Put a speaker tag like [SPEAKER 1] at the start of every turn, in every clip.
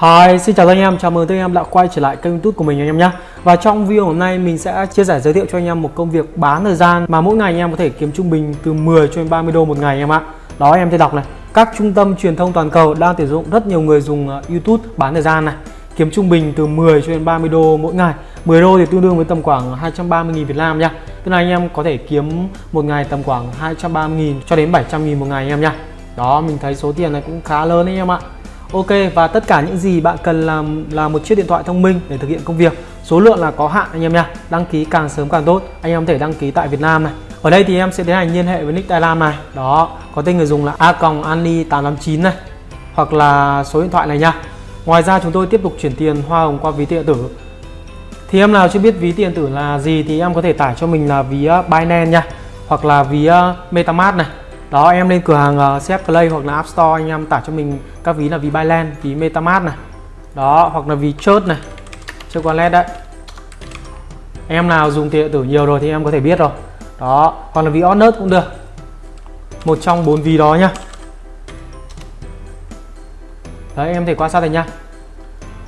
[SPEAKER 1] Hi, xin chào các anh em, chào mừng tất anh em đã quay trở lại kênh youtube của mình anh em nhé. Và trong video hôm nay mình sẽ chia sẻ giới thiệu cho anh em một công việc bán thời gian Mà mỗi ngày anh em có thể kiếm trung bình từ 10 cho đến 30 đô một ngày anh em ạ. Đó anh em thấy đọc này. Các trung tâm truyền thông toàn cầu đang tuyển dụng rất nhiều người dùng ờ, youtube bán thời gian này. Kiếm trung bình từ 10 cho đến 30 đô mỗi ngày. 10 đô thì tương đương với tầm khoảng 230.000 Việt Nam nha. Tức là anh em có thể kiếm một ngày tầm khoảng 230.000 cho đến 700.000 một ngày anh em nha. Đó mình thấy số tiền này cũng khá lớn anh em ạ. Ok, và tất cả những gì bạn cần làm là một chiếc điện thoại thông minh để thực hiện công việc. Số lượng là có hạn, anh em nha. Đăng ký càng sớm càng tốt. Anh em có thể đăng ký tại Việt Nam này. Ở đây thì em sẽ tiến hành liên hệ với nick Tài Lam này. Đó, có tên người dùng là a ani 889 này, Hoặc là số điện thoại này nha. Ngoài ra chúng tôi tiếp tục chuyển tiền hoa hồng qua ví điện tử. Thì em nào chưa biết ví tiền tử là gì thì em có thể tải cho mình là ví ờ, Binance nha, Hoặc là ví ờ, Metamask này đó em lên cửa hàng ờ, uh, CF Play hoặc là App Store anh em tải cho mình các ví là ví Binance, ví MetaMask này. Đó hoặc là ví chốt này chơi wallet đấy. Em nào dùng tiền điện tử nhiều rồi thì em có thể biết rồi. Đó còn là ví Honest cũng được. Một trong bốn ví đó nhá. Đấy em thể quan sát này nhá.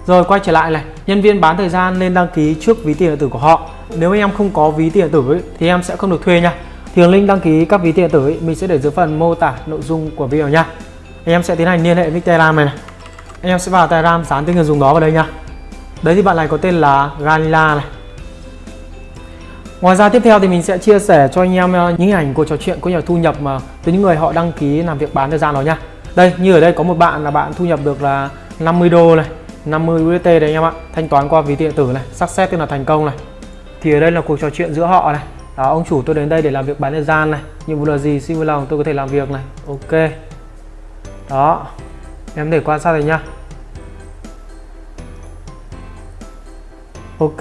[SPEAKER 1] Rồi quay trở lại này. Nhân viên bán thời gian nên đăng ký trước ví tiền điện tử của họ. Nếu em không có ví tiền điện tử ấy, thì em sẽ không được thuê nha thì link đăng ký các ví tiền điện tử ấy, mình sẽ để dưới phần mô tả nội dung của video nha anh em sẽ tiến hành liên hệ với telegram này, này anh em sẽ vào telegram dán tên người dùng đó vào đây nha đấy thì bạn này có tên là Galila này Ngoài ra tiếp theo thì mình sẽ chia sẻ cho anh em ờ, những hình ảnh của trò chuyện có nhà thu nhập mà từ những người họ đăng ký làm việc bán thời gian đó nha. Đây như ở đây có một bạn là bạn thu nhập được là 50 đô này, 50 USD đấy anh em ạ. Thanh toán qua ví điện tử này, xác xét tức là thành công này. Thì ở đây là cuộc trò chuyện giữa họ này. Đó, ông chủ tôi đến đây để làm việc bán thời gian này. Nhiệm vụ là gì? Xin vui lòng tôi có thể làm việc này. Ok. Đó. Em để quan sát này nhá Ok.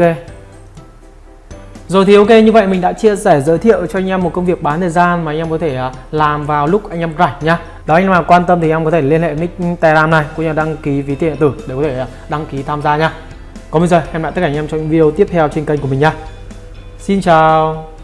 [SPEAKER 1] Rồi thì ok như vậy mình đã chia sẻ giới thiệu cho anh em một công việc bán thời gian mà anh em có thể à, làm vào lúc anh em rảnh nhá. Đó anh em nào quan tâm thì em có thể liên hệ nick Telegram này cũng như đăng ký ví tiền điện tử để có thể à, đăng ký tham gia nhá Còn bây giờ em lại tất cả anh em trong những video tiếp theo trên kênh của mình nhá Xin chào.